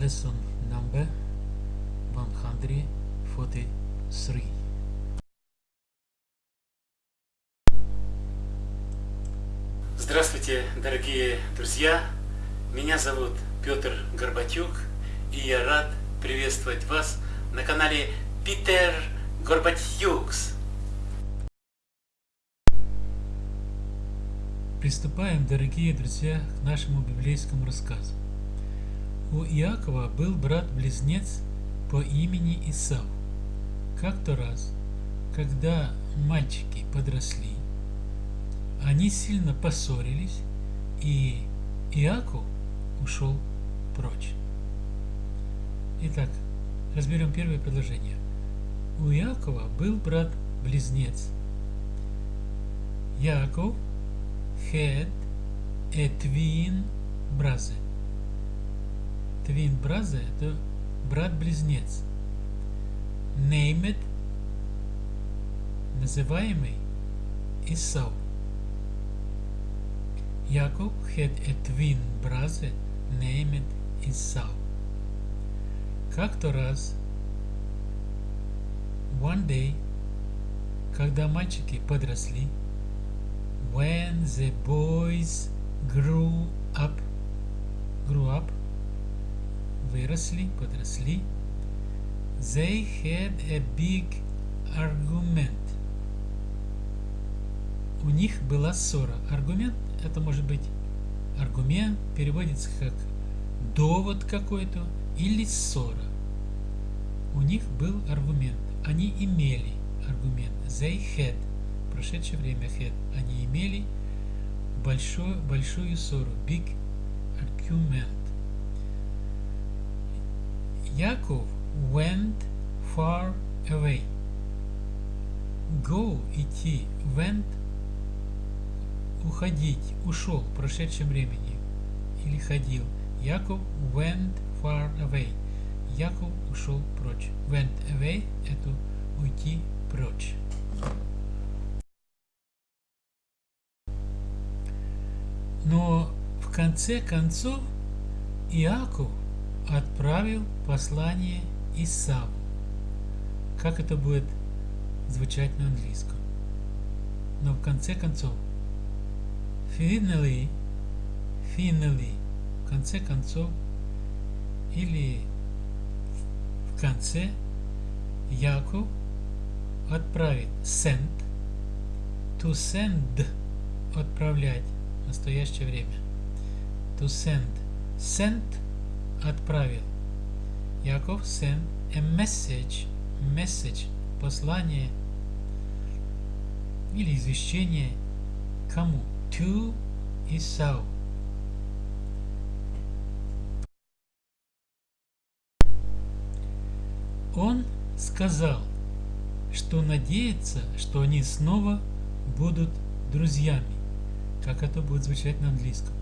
lesson number 143. Здравствуйте, дорогие друзья! Меня зовут Петр Горбатюк, и я рад приветствовать вас на канале Питер Горбатюкс. Приступаем, дорогие друзья, к нашему библейскому рассказу. У Иакова был брат-близнец по имени Исав. Как-то раз, когда мальчики подросли, они сильно поссорились, и Иаков ушел прочь. Итак, разберем первое предложение. У Иакова был брат-близнец. Яков a twin brother. Twin brother – это брат-близнец. Named – называемый Исау. Jacob had a twin brother named Esau. Как-то раз, one day, когда мальчики подросли, when the boys grew up, grew up, выросли, подросли, they had a big argument. У них была ссора. Аргумент это может быть аргумент, переводится как довод какой-то или ссора. У них был аргумент. Они имели аргумент. They had. В прошедшее время had. Они имели большую, большую ссору. Big argument. Яков went far away. Go, идти, went уходить, ушел в прошедшем времени или ходил. Яков went far away. Яков ушел прочь. Went away – это уйти прочь. Но в конце концов Иаков отправил послание Исаву. Как это будет звучать на английском? Но в конце концов finally, finally, в конце концов, или в конце, Яков отправит send, to send, отправлять, в настоящее время, to send, send, отправил, Яков send a message, message, послание или извещение кому? to Esau. Он сказал, что надеется, что они снова будут друзьями. Как это будет звучать на английском?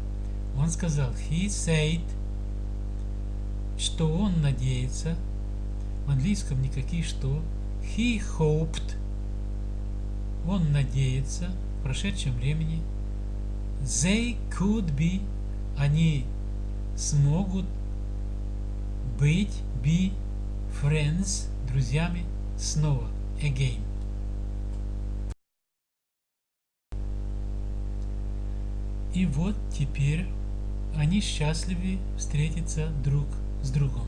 Он сказал, he said, что он надеется. В английском никаких что. He hoped. Он надеется в прошедшем времени – they could be, они смогут быть, be friends, друзьями снова, again. И вот теперь они счастливы встретиться друг с другом.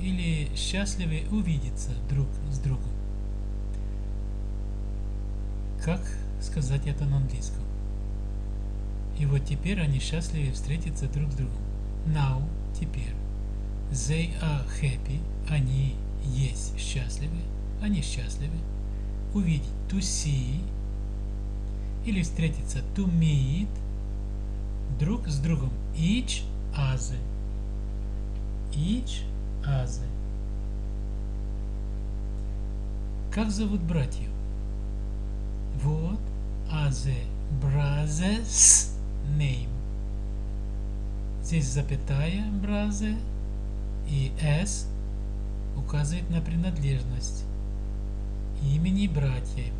Или счастливы увидеться друг с другом. Как сказать это на английском? И вот теперь они счастливы встретиться друг с другом. Now, теперь. They are happy. Они есть счастливы. Они счастливы. Увидеть. To see. Или встретиться. To meet. Друг с другом. Each other. Each other. Как зовут братьев? Вот. Other brothers name. Здесь запятая бразы и s указывает на принадлежность имени братьев.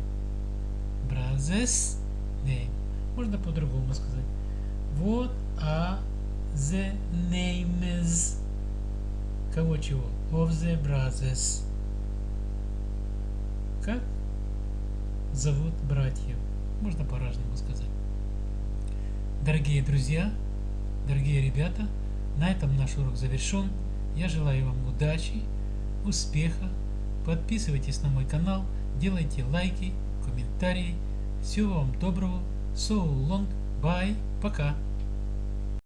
Brothers name. Можно по-другому сказать. Вот а the names. Кого чего? Of the brothers. Как зовут братьев? Можно по-разному сказать. Дорогие друзья, дорогие ребята, на этом наш урок завершен. Я желаю вам удачи, успеха. Подписывайтесь на мой канал, делайте лайки, комментарии. Всего вам доброго. So long. Bye. Пока.